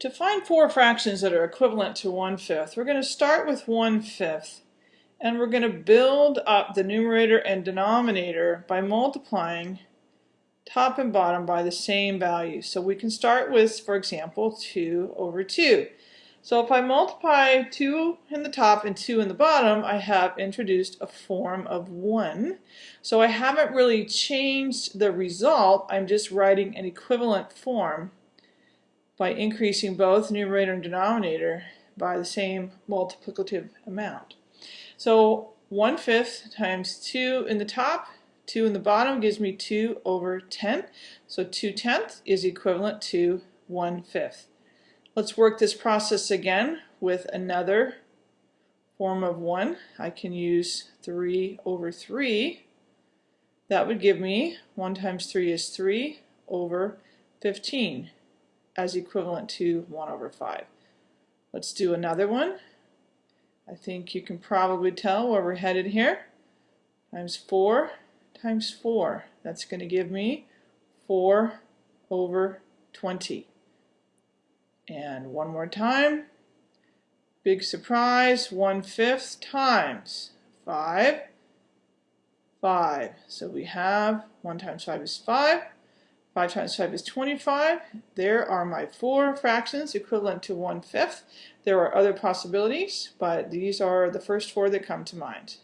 To find four fractions that are equivalent to 1 fifth, we're going to start with 1 fifth and we're going to build up the numerator and denominator by multiplying top and bottom by the same value. So we can start with, for example, 2 over 2. So if I multiply 2 in the top and 2 in the bottom, I have introduced a form of 1. So I haven't really changed the result, I'm just writing an equivalent form by increasing both numerator and denominator by the same multiplicative amount. So 1 fifth times 2 in the top, 2 in the bottom gives me 2 over 10. So 2 tenths is equivalent to 1 fifth. Let's work this process again with another form of 1. I can use 3 over 3. That would give me 1 times 3 is 3 over 15 as equivalent to 1 over 5. Let's do another one. I think you can probably tell where we're headed here. Times 4 times 4. That's going to give me 4 over 20. And one more time. Big surprise, 1 fifth times 5, 5. So we have 1 times 5 is 5. 5 times 5 is 25. There are my four fractions equivalent to 1 fifth. There are other possibilities, but these are the first four that come to mind.